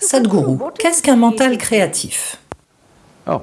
Sadhguru, qu'est-ce qu'un mental créatif? Oh,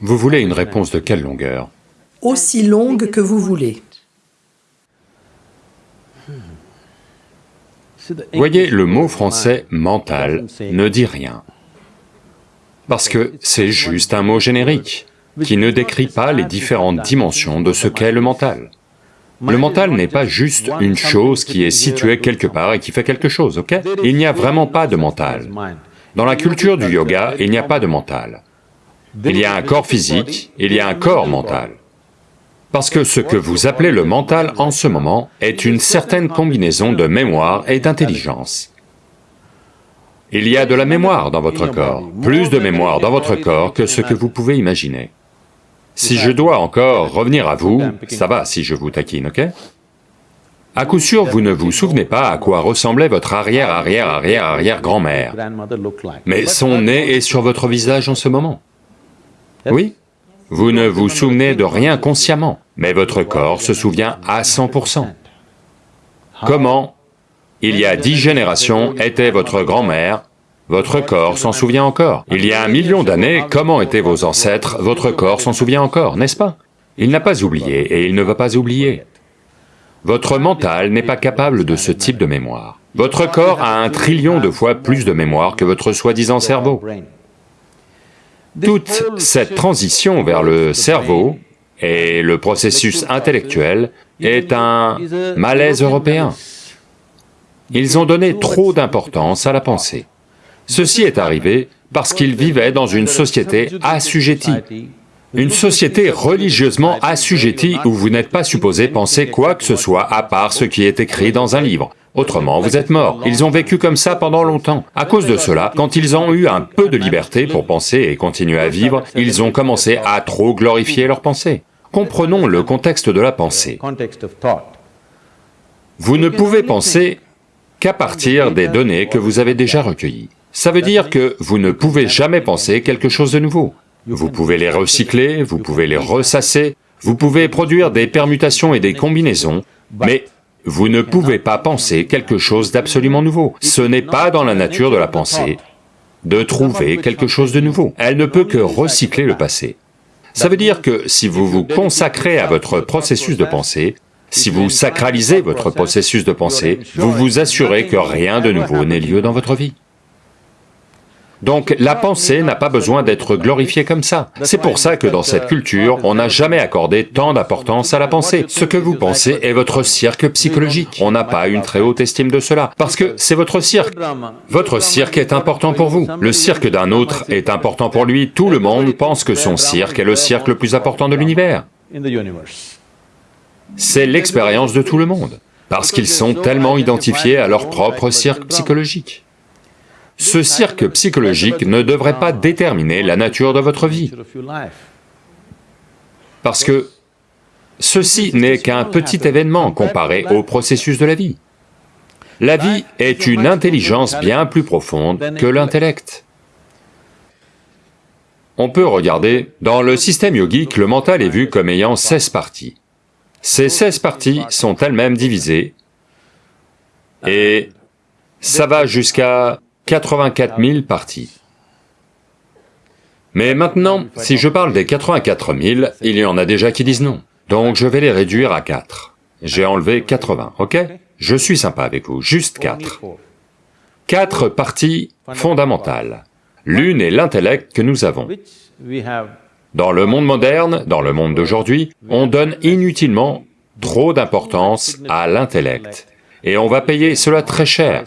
Vous voulez une réponse de quelle longueur? Aussi longue que vous voulez. Voyez, le mot français « mental » ne dit rien, parce que c'est juste un mot générique, qui ne décrit pas les différentes dimensions de ce qu'est le mental. Le mental n'est pas juste une chose qui est située quelque part et qui fait quelque chose, ok? Il n'y a vraiment pas de mental. Dans la culture du yoga, il n'y a pas de mental. Il y a un corps physique, il y a un corps mental. Parce que ce que vous appelez le mental en ce moment est une certaine combinaison de mémoire et d'intelligence. Il y a de la mémoire dans votre corps, plus de mémoire dans votre corps que ce que vous pouvez imaginer. Si je dois encore revenir à vous, ça va si je vous taquine, ok? À coup sûr, vous ne vous souvenez pas à quoi ressemblait votre arrière-arrière-arrière-arrière-grand-mère, mais son nez est sur votre visage en ce moment. Oui, vous ne vous souvenez de rien consciemment, mais votre corps se souvient à 100%. Comment, il y a dix générations, était votre grand-mère, votre corps s'en souvient encore. Il y a un million d'années, comment étaient vos ancêtres, votre corps s'en souvient encore, n'est-ce pas? Il n'a pas oublié et il ne va pas oublier. Votre mental n'est pas capable de ce type de mémoire. Votre corps a un trillion de fois plus de mémoire que votre soi-disant cerveau. Toute cette transition vers le cerveau et le processus intellectuel est un malaise européen. Ils ont donné trop d'importance à la pensée. Ceci est arrivé parce qu'ils vivaient dans une société assujettie, une société religieusement assujettie où vous n'êtes pas supposé penser quoi que ce soit à part ce qui est écrit dans un livre. Autrement, vous êtes mort. Ils ont vécu comme ça pendant longtemps. À cause de cela, quand ils ont eu un peu de liberté pour penser et continuer à vivre, ils ont commencé à trop glorifier leur pensée. Comprenons le contexte de la pensée. Vous ne pouvez penser qu'à partir des données que vous avez déjà recueillies. Ça veut dire que vous ne pouvez jamais penser quelque chose de nouveau. Vous pouvez les recycler, vous pouvez les ressasser, vous pouvez produire des permutations et des combinaisons, mais vous ne pouvez pas penser quelque chose d'absolument nouveau. Ce n'est pas dans la nature de la pensée de trouver quelque chose de nouveau. Elle ne peut que recycler le passé. Ça veut dire que si vous vous consacrez à votre processus de pensée, si vous sacralisez votre processus de pensée, vous vous assurez que rien de nouveau n'ait lieu dans votre vie. Donc la pensée n'a pas besoin d'être glorifiée comme ça. C'est pour ça que dans cette culture, on n'a jamais accordé tant d'importance à la pensée. Ce que vous pensez est votre cirque psychologique. On n'a pas une très haute estime de cela, parce que c'est votre cirque. Votre cirque est important pour vous. Le cirque d'un autre est important pour lui. Tout le monde pense que son cirque est le cirque le plus important de l'univers. C'est l'expérience de tout le monde, parce qu'ils sont tellement identifiés à leur propre cirque psychologique. Ce cirque psychologique ne devrait pas déterminer la nature de votre vie, parce que ceci n'est qu'un petit événement comparé au processus de la vie. La vie est une intelligence bien plus profonde que l'intellect. On peut regarder, dans le système yogique, le mental est vu comme ayant 16 parties. Ces 16 parties sont elles-mêmes divisées, et ça va jusqu'à 84 000 parties. Mais maintenant, si je parle des 84 000, il y en a déjà qui disent non. Donc je vais les réduire à 4. J'ai enlevé 80, ok? Je suis sympa avec vous, juste 4. Quatre parties fondamentales. L'une est l'intellect que nous avons. Dans le monde moderne, dans le monde d'aujourd'hui, on donne inutilement trop d'importance à l'intellect. Et on va payer cela très cher.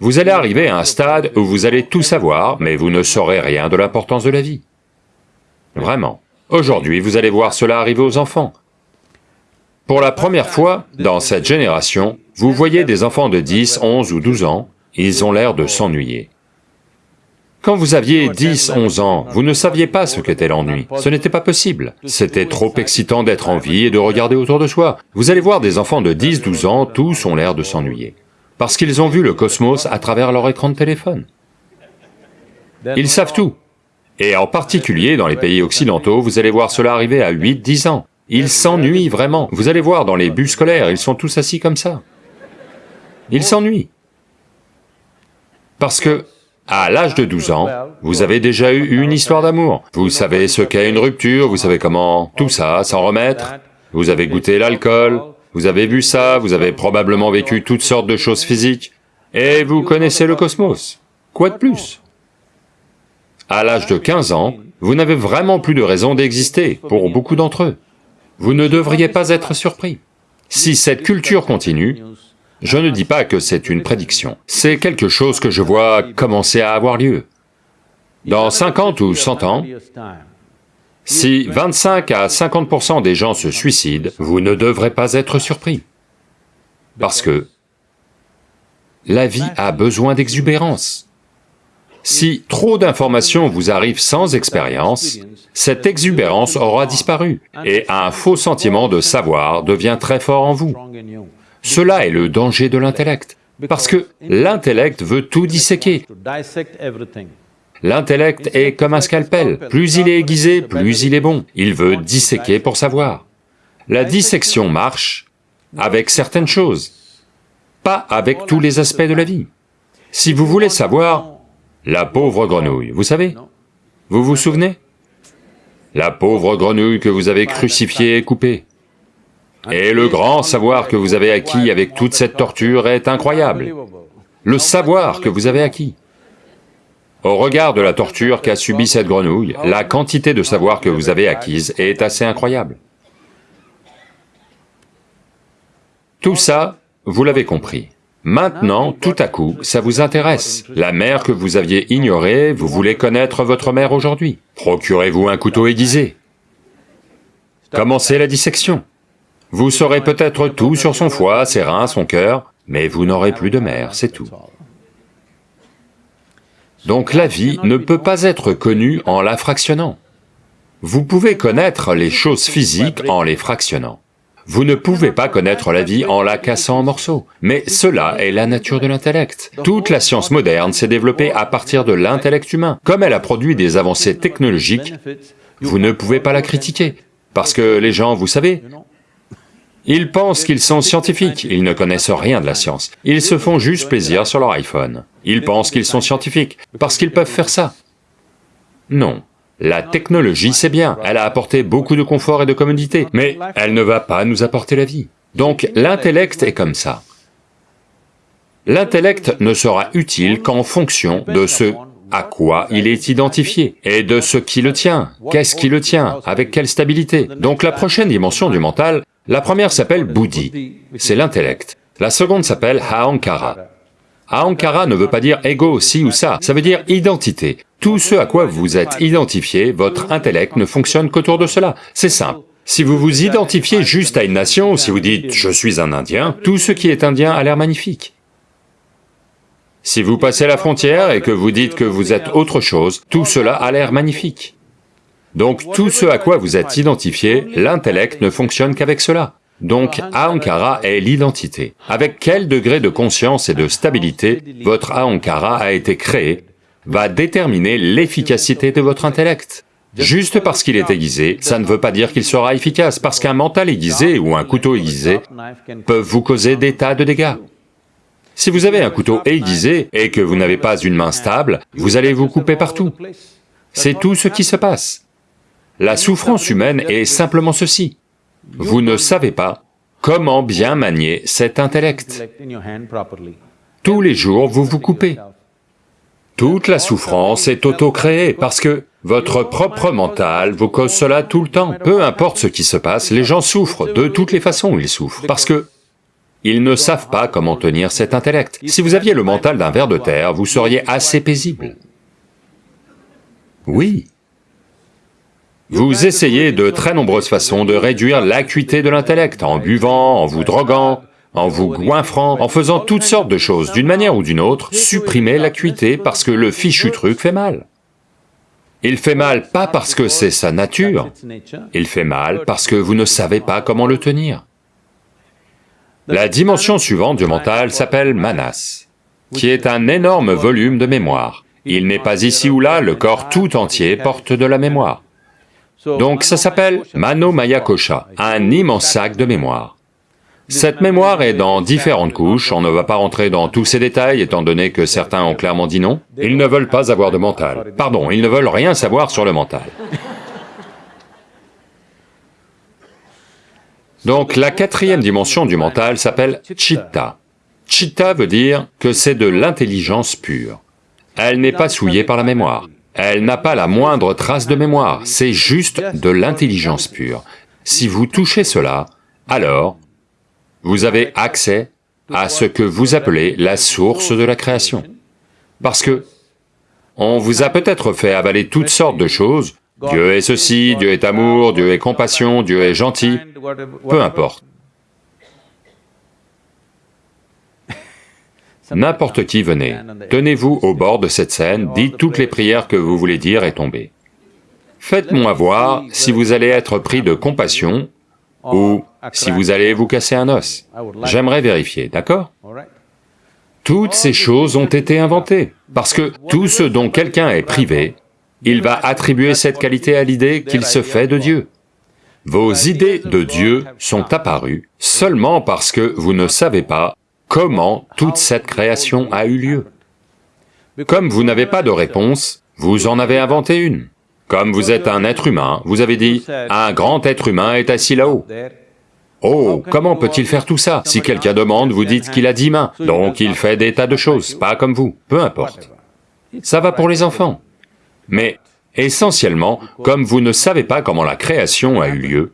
Vous allez arriver à un stade où vous allez tout savoir, mais vous ne saurez rien de l'importance de la vie. Vraiment. Aujourd'hui, vous allez voir cela arriver aux enfants. Pour la première fois, dans cette génération, vous voyez des enfants de 10, 11 ou 12 ans, ils ont l'air de s'ennuyer. Quand vous aviez 10, 11 ans, vous ne saviez pas ce qu'était l'ennui, ce n'était pas possible. C'était trop excitant d'être en vie et de regarder autour de soi. Vous allez voir des enfants de 10, 12 ans, tous ont l'air de s'ennuyer. Parce qu'ils ont vu le cosmos à travers leur écran de téléphone. Ils savent tout. Et en particulier dans les pays occidentaux, vous allez voir cela arriver à 8, 10 ans. Ils s'ennuient vraiment. Vous allez voir dans les bus scolaires, ils sont tous assis comme ça. Il s'ennuie. Parce que, à l'âge de 12 ans, vous avez déjà eu une histoire d'amour. Vous savez ce qu'est une rupture, vous savez comment tout ça, s'en remettre. Vous avez goûté l'alcool, vous avez vu ça, vous avez probablement vécu toutes sortes de choses physiques, et vous connaissez le cosmos. Quoi de plus? À l'âge de 15 ans, vous n'avez vraiment plus de raison d'exister, pour beaucoup d'entre eux. Vous ne devriez pas être surpris. Si cette culture continue, je ne dis pas que c'est une prédiction, c'est quelque chose que je vois commencer à avoir lieu. Dans 50 ou 100 ans, si 25 à 50% des gens se suicident, vous ne devrez pas être surpris. Parce que la vie a besoin d'exubérance. Si trop d'informations vous arrivent sans expérience, cette exubérance aura disparu, et un faux sentiment de savoir devient très fort en vous. Cela est le danger de l'intellect, parce que l'intellect veut tout disséquer. L'intellect est comme un scalpel, plus il est aiguisé, plus il est bon, il veut disséquer pour savoir. La dissection marche avec certaines choses, pas avec tous les aspects de la vie. Si vous voulez savoir, la pauvre grenouille, vous savez? Vous vous souvenez? La pauvre grenouille que vous avez crucifiée et coupée. Et le grand savoir que vous avez acquis avec toute cette torture est incroyable. Le savoir que vous avez acquis. Au regard de la torture qu'a subie cette grenouille, la quantité de savoir que vous avez acquise est assez incroyable. Tout ça, vous l'avez compris. Maintenant, tout à coup, ça vous intéresse. La mère que vous aviez ignorée, vous voulez connaître votre mère aujourd'hui. Procurez-vous un couteau aiguisé. Commencez la dissection. Vous saurez peut-être tout sur son foie, ses reins, son cœur, mais vous n'aurez plus de mère, c'est tout. Donc la vie ne peut pas être connue en la fractionnant. Vous pouvez connaître les choses physiques en les fractionnant. Vous ne pouvez pas connaître la vie en la cassant en morceaux, mais cela est la nature de l'intellect. Toute la science moderne s'est développée à partir de l'intellect humain. Comme elle a produit des avancées technologiques, vous ne pouvez pas la critiquer, parce que les gens, vous savez, ils pensent qu'ils sont scientifiques, ils ne connaissent rien de la science. Ils se font juste plaisir sur leur iPhone. Ils pensent qu'ils sont scientifiques, parce qu'ils peuvent faire ça. Non. La technologie, c'est bien, elle a apporté beaucoup de confort et de commodité, mais elle ne va pas nous apporter la vie. Donc l'intellect est comme ça. L'intellect ne sera utile qu'en fonction de ce à quoi il est identifié, et de ce qui le tient, qu'est-ce qui le tient, avec quelle stabilité? Donc la prochaine dimension du mental, la première s'appelle Buddhi, c'est l'intellect. La seconde s'appelle Ahankara. Ahankara ne veut pas dire ego, ci ou ça, ça veut dire identité. Tout ce à quoi vous êtes identifié, votre intellect ne fonctionne qu'autour de cela, c'est simple. Si vous vous identifiez juste à une nation, si vous dites « je suis un Indien », tout ce qui est indien a l'air magnifique. Si vous passez la frontière et que vous dites que vous êtes autre chose, tout cela a l'air magnifique. Donc tout ce à quoi vous êtes identifié, l'intellect ne fonctionne qu'avek cela. Donc Ahankara est l'identité. Avec quel degré de conscience et de stabilité votre Ahankara a été créé va déterminer l'efficacité de votre intellect. Juste parce qu'il est aiguisé, ça ne veut pas dire qu'il sera efficace, parce qu'un mental aiguisé ou un couteau aiguisé peuvent vous causer des tas de dégâts. Si vous avez un couteau aiguisé et que vous n'avez pas une main stable, vous allez vous couper partout. C'est tout ce qui se passe. La souffrance humaine est simplement ceci. Vous ne savez pas comment bien manier cet intellect. Tous les jours, vous vous coupez. Toute la souffrance est auto-créée parce que votre propre mental vous cause cela tout le temps. Peu importe ce qui se passe, les gens souffrent, de toutes les façons ils souffrent, parce que ils ne savent pas comment tenir cet intellect. Si vous aviez le mental d'un ver de terre, vous seriez assez paisible. Oui, vous essayez de très nombreuses façons de réduire l'acuité de l'intellect, en buvant, en vous droguant, en vous goinfrant, en faisant toutes sortes de choses, d'une manière ou d'une autre, supprimez l'acuité parce que le fichu truc fait mal. Il fait mal pas parce que c'est sa nature, il fait mal parce que vous ne savez pas comment le tenir. La dimension suivante du mental s'appelle manas, qui est un énorme volume de mémoire. Il n'est pas ici ou là, le corps tout entier porte de la mémoire. Donc ça s'appelle Mano Maya Kosha, un immense sac de mémoire. Cette mémoire est dans différentes couches, on ne va pas rentrer dans tous ces détails étant donné que certains ont clairement dit non. Ils ne veulent pas avoir de mental. Pardon, ils ne veulent rien savoir sur le mental. Donc la quatrième dimension du mental s'appelle chitta. Chitta veut dire que c'est de l'intelligence pure. Elle n'est pas souillée par la mémoire. Elle n'a pas la moindre trace de mémoire, c'est juste de l'intelligence pure. Si vous touchez cela, alors vous avez accès à ce que vous appelez la source de la création. Parce que on vous a peut-être fait avaler toutes sortes de choses, Dieu est ceci, Dieu est amour, Dieu est compassion, Dieu est gentil, peu importe. N'importe qui venez, tenez-vous au bord de cette scène, dites toutes les prières que vous voulez dire et tombez. Faites-moi voir si vous allez être pris de compassion ou si vous allez vous casser un os. J'aimerais vérifier, d'accord? Toutes ces choses ont été inventées, parce que tout ce dont quelqu'un est privé, il va attribuer cette qualité à l'idée qu'il se fait de Dieu. Vos idées de Dieu sont apparues seulement parce que vous ne savez pas comment toute cette création a eu lieu. Comme vous n'avez pas de réponse, vous en avez inventé une. Comme vous êtes un être humain, vous avez dit, un grand être humain est assis là-haut. Oh, comment peut-il faire tout ça Si quelqu'un demande, vous dites qu'il a dix mains, donc il fait des tas de choses, pas comme vous, peu importe. Ça va pour les enfants. Mais essentiellement, comme vous ne savez pas comment la création a eu lieu,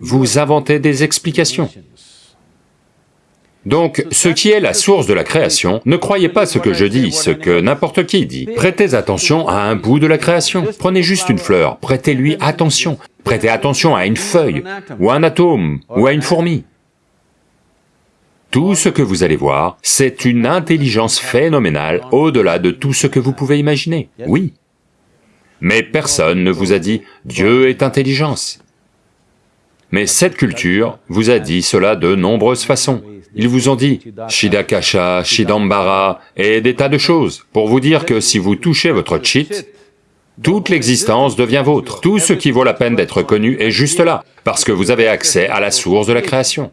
vous inventez des explications. Donc, ce qui est la source de la création, ne croyez pas ce que je dis, ce que n'importe qui dit. Prêtez attention à un bout de la création. Prenez juste une fleur, prêtez-lui attention. Prêtez attention à une feuille, ou un atome, ou à une fourmi. Tout ce que vous allez voir, c'est une intelligence phénoménale au-delà de tout ce que vous pouvez imaginer, oui. Mais personne ne vous a dit « Dieu est intelligence ». Mais cette culture vous a dit cela de nombreuses façons. Ils vous ont dit Shidakasha, Shidambara et des tas de choses pour vous dire que si vous touchez votre chit, toute l'existence devient vôtre. Tout ce qui vaut la peine d'être connu est juste là, parce que vous avez accès à la source de la création.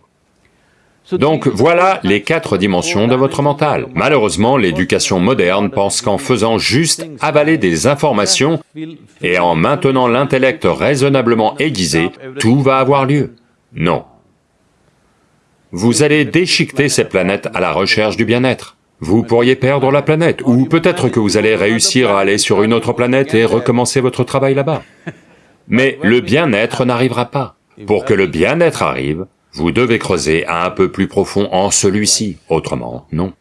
Donc voilà les quatre dimensions de votre mental. Malheureusement, l'éducation moderne pense qu'en faisant juste avaler des informations et en maintenant l'intellect raisonnablement aiguisé, tout va avoir lieu. Non. Vous allez déchiqueter ces planètes à la recherche du bien-être. Vous pourriez perdre la planète, ou peut-être que vous allez réussir à aller sur une autre planète et recommencer votre travail là-bas. Mais le bien-être n'arrivera pas. Pour que le bien-être arrive, vous devez creuser un peu plus profond en celui-ci, autrement, non.